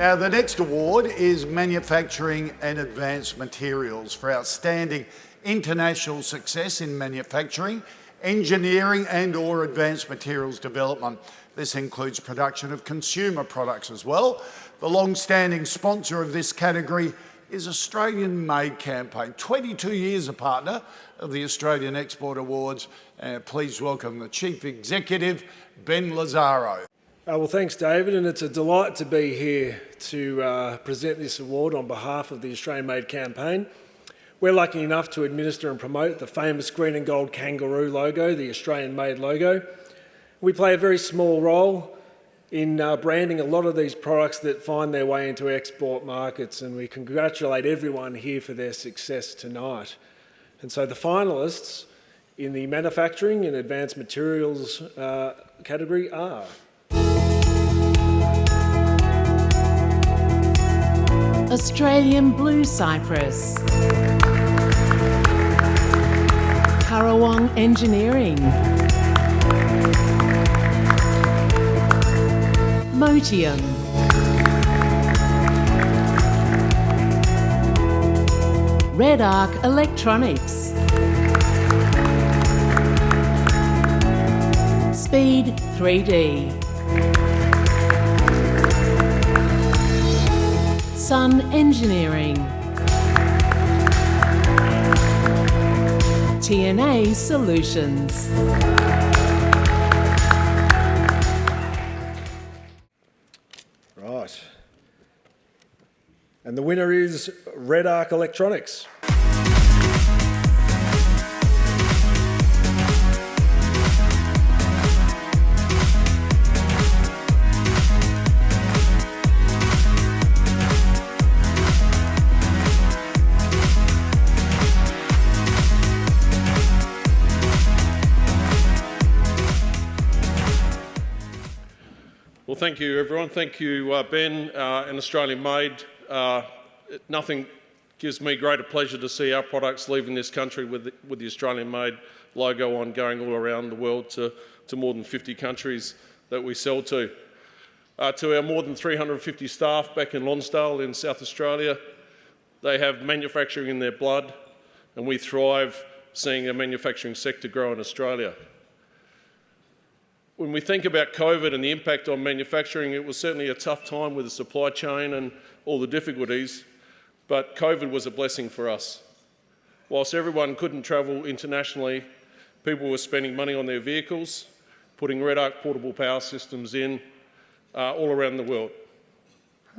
Now, the next award is Manufacturing and Advanced Materials for outstanding international success in manufacturing, engineering and or advanced materials development. This includes production of consumer products as well. The long-standing sponsor of this category is Australian Made Campaign, 22 years a partner of the Australian Export Awards. Uh, please welcome the Chief Executive, Ben Lazzaro. Uh, well, thanks, David, and it's a delight to be here to uh, present this award on behalf of the Australian Made campaign. We're lucky enough to administer and promote the famous green and gold kangaroo logo, the Australian Made logo. We play a very small role in uh, branding a lot of these products that find their way into export markets, and we congratulate everyone here for their success tonight. And so the finalists in the manufacturing and advanced materials uh, category are Australian Blue Cypress. Currawong Engineering. Motium. REDARC Electronics. Speed 3D Sun Engineering. TNA Solutions. Right. And the winner is REDARC Electronics. Thank you, everyone. Thank you, uh, Ben uh, and Australian Made. Uh, nothing gives me greater pleasure to see our products leaving this country with the, with the Australian Made logo on going all around the world to, to more than 50 countries that we sell to. Uh, to our more than 350 staff back in Lonsdale in South Australia, they have manufacturing in their blood and we thrive seeing the manufacturing sector grow in Australia when we think about COVID and the impact on manufacturing, it was certainly a tough time with the supply chain and all the difficulties, but COVID was a blessing for us. Whilst everyone couldn't travel internationally, people were spending money on their vehicles, putting REDARC portable power systems in uh, all around the world.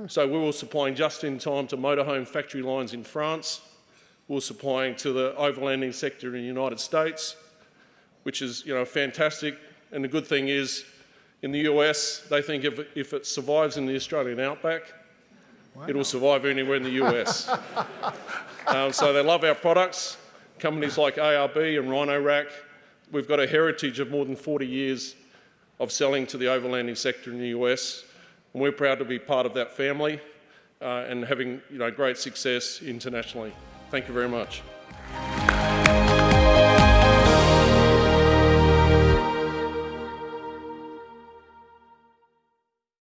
So we were supplying just in time to motorhome factory lines in France, we were supplying to the overlanding sector in the United States, which is you know, fantastic and the good thing is, in the US, they think if, if it survives in the Australian outback, wow. it'll survive anywhere in the US. um, so they love our products. Companies like ARB and Rhino-Rack, we've got a heritage of more than 40 years of selling to the overlanding sector in the US. And we're proud to be part of that family uh, and having you know, great success internationally. Thank you very much.